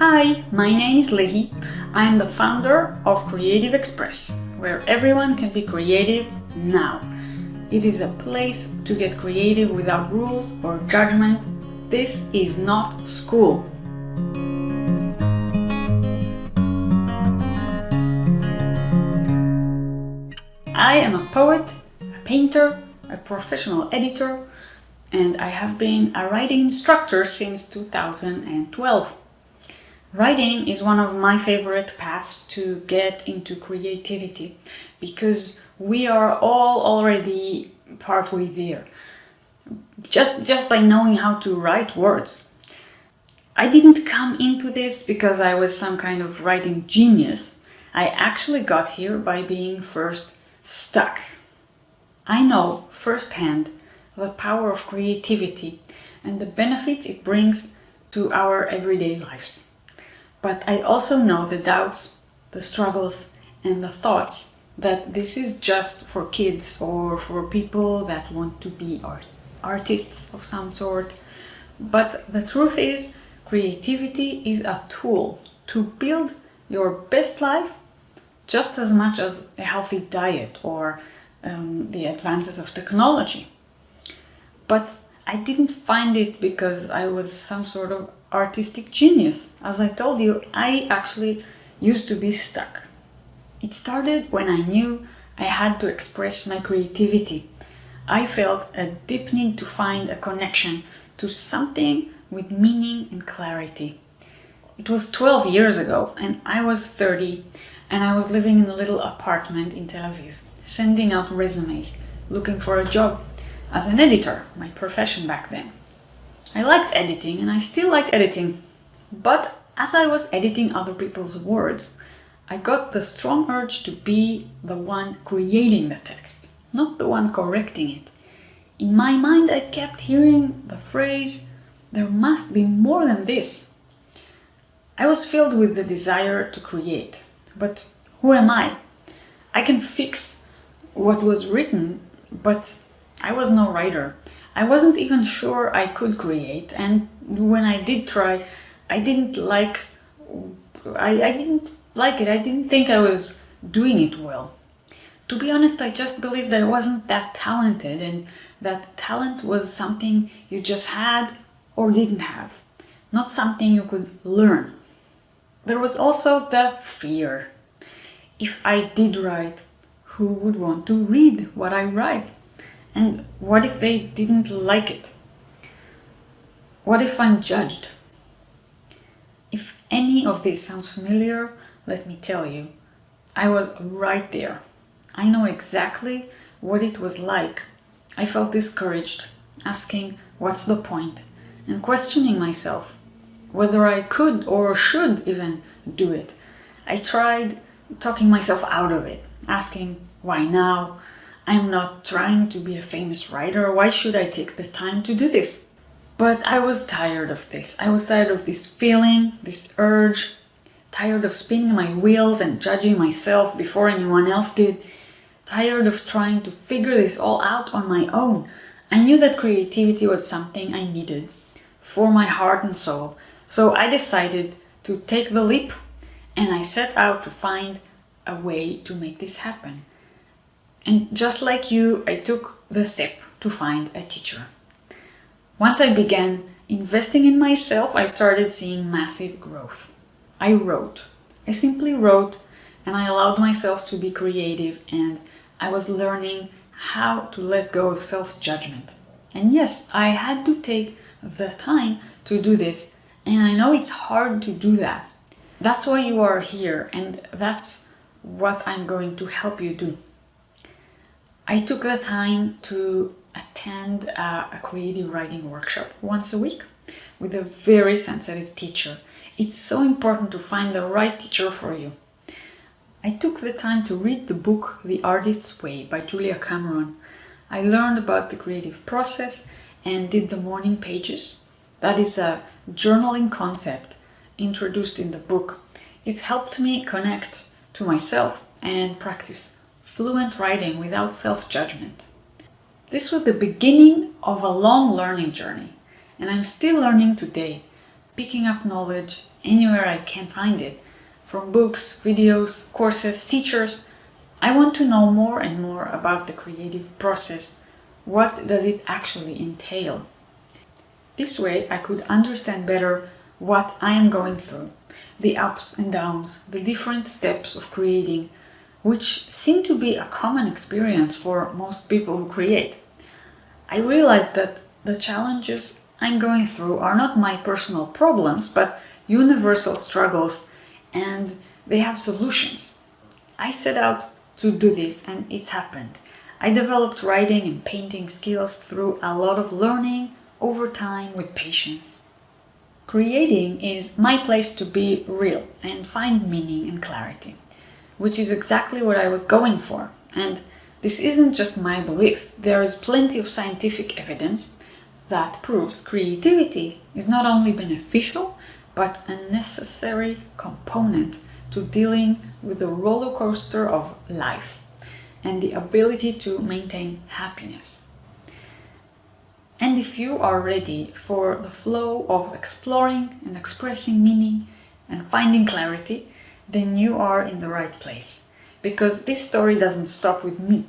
Hi, my name is Lehi. I'm the founder of Creative Express, where everyone can be creative now. It is a place to get creative without rules or judgment. This is not school. I am a poet, a painter, a professional editor, and I have been a writing instructor since 2012. Writing is one of my favorite paths to get into creativity because we are all already partway there. Just, just by knowing how to write words. I didn't come into this because I was some kind of writing genius. I actually got here by being first stuck. I know firsthand the power of creativity and the benefits it brings to our everyday lives. But I also know the doubts, the struggles and the thoughts that this is just for kids or for people that want to be art artists of some sort. But the truth is, creativity is a tool to build your best life just as much as a healthy diet or um, the advances of technology. But I didn't find it because I was some sort of artistic genius. As I told you, I actually used to be stuck. It started when I knew I had to express my creativity. I felt a deep need to find a connection to something with meaning and clarity. It was 12 years ago and I was 30 and I was living in a little apartment in Tel Aviv, sending out resumes, looking for a job as an editor, my profession back then. I liked editing and I still like editing. But as I was editing other people's words, I got the strong urge to be the one creating the text, not the one correcting it. In my mind I kept hearing the phrase, there must be more than this. I was filled with the desire to create, but who am I? I can fix what was written, but I was no writer. I wasn't even sure I could create and when I did try, I didn't like, I, I didn't like it. I didn't think I was doing it well. To be honest, I just believed I wasn't that talented and that talent was something you just had or didn't have, not something you could learn. There was also the fear. If I did write, who would want to read what I write? And what if they didn't like it? What if I'm judged? If any of this sounds familiar, let me tell you, I was right there. I know exactly what it was like. I felt discouraged, asking what's the point, and questioning myself, whether I could or should even do it. I tried talking myself out of it, asking why now, I'm not trying to be a famous writer, why should I take the time to do this? But I was tired of this. I was tired of this feeling, this urge, tired of spinning my wheels and judging myself before anyone else did, tired of trying to figure this all out on my own. I knew that creativity was something I needed for my heart and soul, so I decided to take the leap and I set out to find a way to make this happen. And just like you, I took the step to find a teacher. Once I began investing in myself, I started seeing massive growth. I wrote. I simply wrote and I allowed myself to be creative and I was learning how to let go of self-judgment. And yes, I had to take the time to do this and I know it's hard to do that. That's why you are here and that's what I'm going to help you do. I took the time to attend a, creative writing workshop once a week with a very sensitive teacher. It's so important to find the right teacher for you. I took the time to read the book The Artist's Way by Julia Cameron. I learned about the creative process and did the morning pages. That is a journaling concept introduced in the book. It helped me connect to myself and practice fluent writing without self-judgment. This was the beginning of a long learning journey, and I'm still learning today picking up knowledge anywhere I can find it, from books, videos, courses, teachers. I want to know more and more about the creative process. What does it actually entail? This way I could understand better what I am going through, the ups and downs, the different steps of creating, which seem to be a common experience for most people who create. I realized that the challenges I'm going through are not my personal problems, but universal struggles and they have solutions. I set out to do this and it's happened. I developed writing and painting skills through a lot of learning over time with patience. Creating is my place to be real and find meaning and clarity, which is exactly what I was going for. And this isn't just my belief. There is plenty of scientific evidence that proves creativity is not only beneficial, but a necessary component to dealing with the roller coaster of life and the ability to maintain happiness. And if you are ready for the flow of exploring and expressing meaning and finding clarity, then you are in the right place. Because this story doesn't stop with me.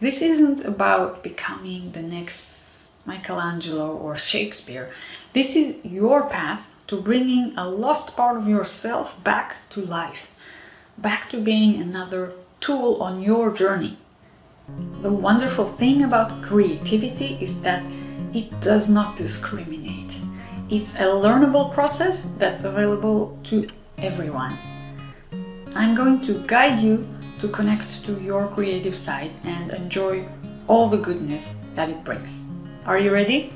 This isn't about becoming the next Michelangelo or Shakespeare. This is your path to bringing a lost part of yourself back to life, back to being another tool on your journey. The wonderful thing about creativity is that it does not discriminate. It's a learnable process that's available to everyone. I'm going to guide you to connect to your creative side and enjoy all the goodness that it brings. Are you ready?